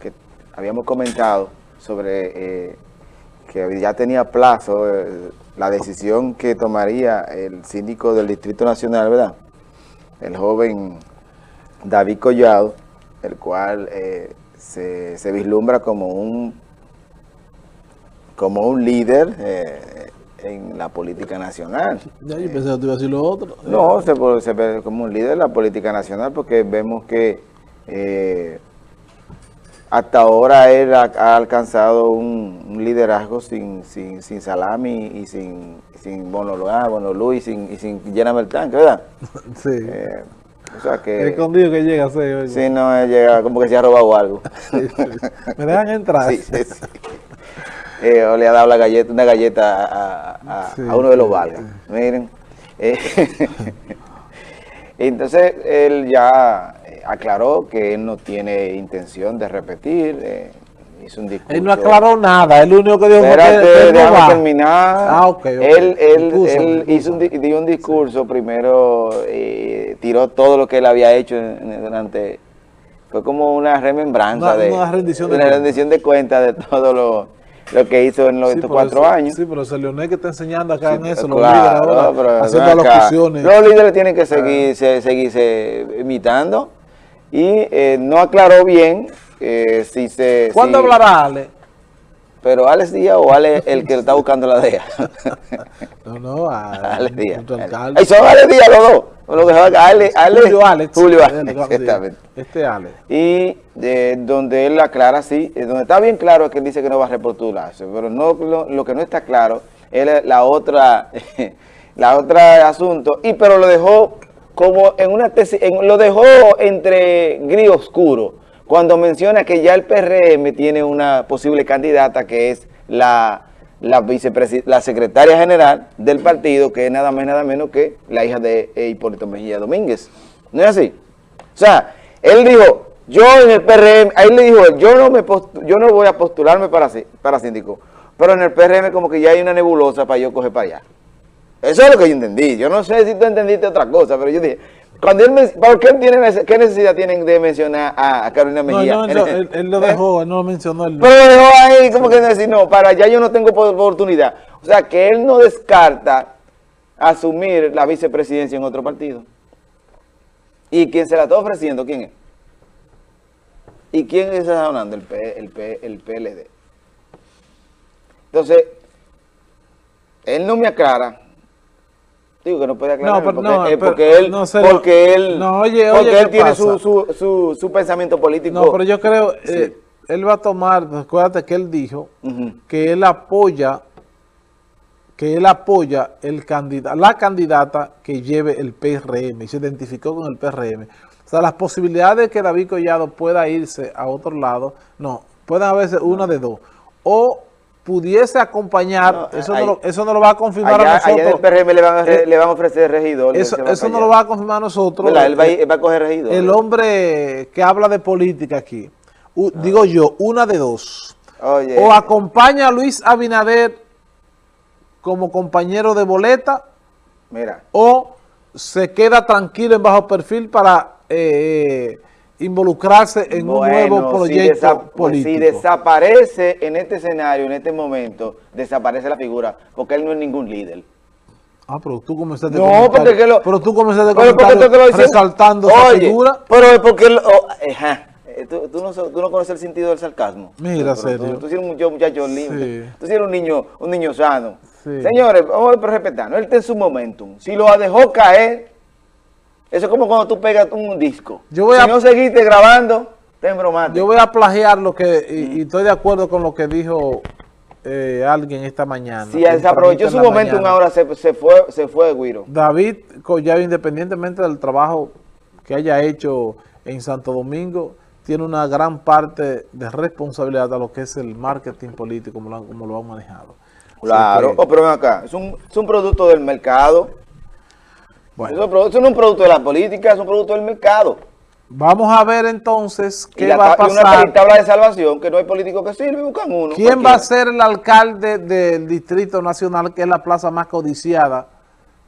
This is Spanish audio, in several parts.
que habíamos comentado sobre eh, que ya tenía plazo eh, la decisión que tomaría el síndico del Distrito Nacional, ¿verdad? El joven David Collado, el cual eh, se, vislumbra como un como un líder en la política nacional. Ya, yo pensé que te iba a decir lo otro. No, se, se ve como un líder en la política nacional porque vemos que hasta ahora él ha, alcanzado un, liderazgo sin, sin, sin, salami y sin, sin Bono, ah, y sin, y sin el tanque, ¿verdad? Sí. Eh, o sea que... Escondido que llega a ser. Sí, no, llega como que se ha robado algo. Me dejan entrar. Sí, sí, sí. Eh, o le ha dado la galleta, una galleta a, a, uno de los valgas. Miren. Eh, entonces, él ya aclaró que él no tiene intención de repetir, eh, hizo un discurso. Él no aclaró nada, él único que dijo Espérate, que déjame terminar. Ah, ok. Él, él, él hizo un, dio un discurso, primero eh, tiró todo lo que él había hecho durante... Fue como una remembranza de, una rendición de, una rendición de cuentas de todo lo, lo que hizo en los cuatro años. Sí, pero Leonel que está enseñando acá en eso, los líderes ahora, haciendo locuciones. Los líderes tienen que seguir, seguirse imitando y eh, no aclaró bien eh, si se... ¿Cuándo hablará Ale? Pero Alex Díaz o Ale el que está buscando la DEA. no, no, Alex Díaz. Ahí son Alex Díaz los dos. Lo que Ale, Ale, Julio Alex. Julio Alex, exactamente. Este Alex. Y de, donde él aclara, sí, eh, donde está bien claro es que él dice que no va a repostularse, pero no lo, que no está claro es la otra, la otra asunto, y pero lo dejó como en una tesis, lo dejó entre gris oscuro, cuando menciona que ya el PRM tiene una posible candidata que es la, la, la secretaria general del partido, que es nada más nada menos que la hija de Hipólito Mejía Domínguez. ¿No es así? O sea, él dijo, yo en el PRM, ahí le dijo, yo no, me yo no voy a postularme para, para síndico, pero en el PRM como que ya hay una nebulosa para yo coger para allá. Eso es lo que yo entendí. Yo no sé si tú entendiste otra cosa, pero yo dije, cuando él ¿por qué, tiene, qué necesidad tienen de mencionar a, Carolina Mejía? No, no, él, lo dejó, él no lo mencionó. Él Pero lo dejó ahí, como que decir, no, para allá yo no tengo oportunidad. O sea, que él no descarta asumir la vicepresidencia en otro partido. ¿Y quién se la está ofreciendo? ¿Quién es? ¿Y quién está hablando? El, P, el, P, el PLD. Entonces, él no me aclara Digo que no puede aclarar porque, no, eh, porque, él, porque él, oye, porque él tiene su, su, su, pensamiento político. No, pero yo creo, eh, él va a tomar, acuérdate que él dijo que él apoya, que él apoya el candidato, la candidata que lleve el PRM y se identificó con el PRM. O sea, las posibilidades de que David Collado pueda irse a otro lado, no, pueden haberse una de dos. O pudiese acompañar, eso, no lo, eso no lo va a confirmar a nosotros. Allá PRM le van a, eh, le van a ofrecer regidor. Eso, eso no lo va a confirmar a nosotros. Él va, a, va, a coger regidor. El hombre que habla de política aquí, digo yo, una de dos. O acompaña a Luis Abinader como compañero de boleta, Mira. o se queda tranquilo en bajo perfil para... Eh, involucrarse en un nuevo proyecto si político. si desaparece en este escenario, en este momento, desaparece la figura, porque él no es ningún líder. Ah, pero tú comenzaste no, porque que lo, pero tú comenzaste a comentar resaltando esa figura. pero es porque... Lo, oh, eh, tú, tú, no, tú, no, conoces el sentido del sarcasmo. Mira, serio. Tú, eres un muchacho, lindo. Tú eres un niño, un niño sano. Señores, vamos a respetarnos. Él está en su momentum. Si lo dejó caer eso es como cuando tú pegas un disco. Yo voy si no seguiste grabando, ten bromático. Yo voy a plagiar lo que, y, estoy de acuerdo con lo que dijo eh, alguien esta mañana. Si se aprovechó su momento ahora, se, se, fue, se fue Guiro. David Collado, independientemente del trabajo que haya hecho en Santo Domingo, tiene una gran parte de responsabilidad a lo que es el marketing político, como lo, como lo han manejado. Claro, oh, pero ven acá, es un, es un producto del mercado eso, no es un producto de la política, es un producto del mercado. Vamos a ver entonces qué va a pasar. Y una tabla de salvación, que no hay político que sirve, buscan uno. ¿Quién va a ser el alcalde del Distrito Nacional, que es la plaza más codiciada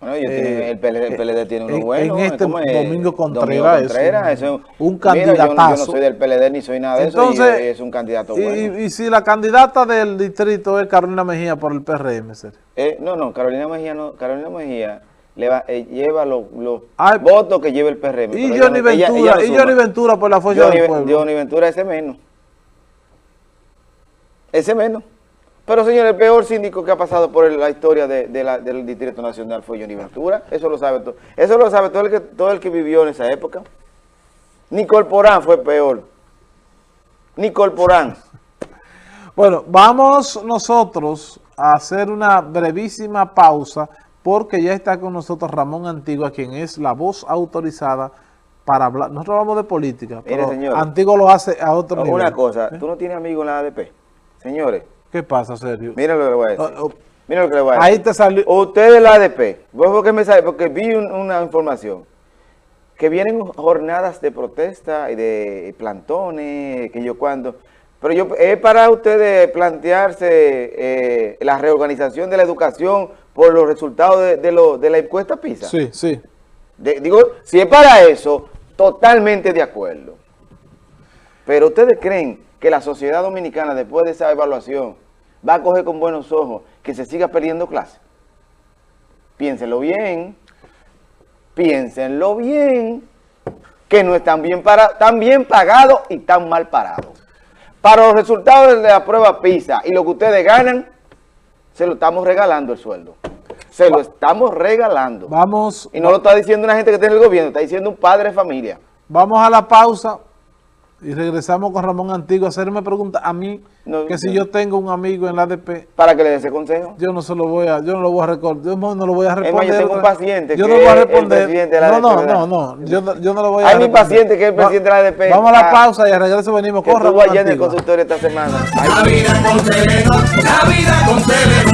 Bueno, yo el, PLD, el PLD tiene uno en- bueno. en este ¿cómo es? Domingo Contreras es Contreras, un- es un Mira, yo no- candidatazo. Yo, no soy del PLD ni soy nada de Entonces, eso y es un candidato bueno. y si la candidata del distrito es Carolina Mejía por el PRM? Eh, no, no, Carolina Mejía no, Carolina Mejía le va- eh, lleva los, los Ay, votos que lleva el PRM. Y Johnny ella- Ventura, ella y. Johnny Ventura por la fuerza Johnny, del pueblo. Johnny Ventura ese menos. Ese menos. Pero señor, el peor síndico que ha pasado por la historia de, de la- del Distrito Nacional fue Johnny Ventura. Eso lo sabe todo. Eso lo sabe todo el que, todo el que vivió en esa época. Nicole Porán fue peor. Nicole Porán. Bueno, vamos nosotros a hacer una brevísima pausa porque ya está con nosotros Ramón Antigua, quien es la voz autorizada para hablar. Nosotros hablamos de política, Mire, pero señor. Antigua lo hace a otro nivel. Una cosa, tú no tienes amigos en la ADP. Señores, ¿Qué pasa, Sergio? miren lo que le voy a decir. Miren lo que le voy a decir. Ahí te salió... Usted de la ADP, ¿vos por qué me sabe? Porque vi un- una información que vienen jornadas de protesta y de plantones, que yo cuando... Pero yo es para ustedes plantearse eh, la reorganización de la educación por los resultados de, de lo- de la encuesta PISA. Sí, sí. De- digo, si es para eso, totalmente de acuerdo. Pero ustedes creen que la sociedad dominicana, después de esa evaluación, va a coger con buenos ojos que se siga perdiendo clase. Piénsenlo bien, piénsenlo bien, que no están bien, para, tan bien pagados y tan mal parados. Para los resultados de la prueba PISA y lo que ustedes ganan, se lo estamos regalando el sueldo. Se lo estamos regalando. Vamos, Y no lo está diciendo una gente que está en el gobierno, está diciendo un padre de familia. vamos a la pausa y regresamos con Ramón Antigua a hacerme pregunta a mí, No, que si no. yo tengo un amigo en la ADP, Para que le dé ese consejo. yo no se lo voy a, yo no lo voy a recordar, yo no lo voy a más, yo responder. tengo un paciente yo que no voy a responder. presidente de la no, no, no, no, yo, no- yo no lo voy a Hay mi responder. paciente que es el presidente de la ADP. Vamos a la Ah, pausa y al regreso venimos Que con estuvo Ramón allá en el consultorio esta semana. La vida con Telenor, la vida con Telenor.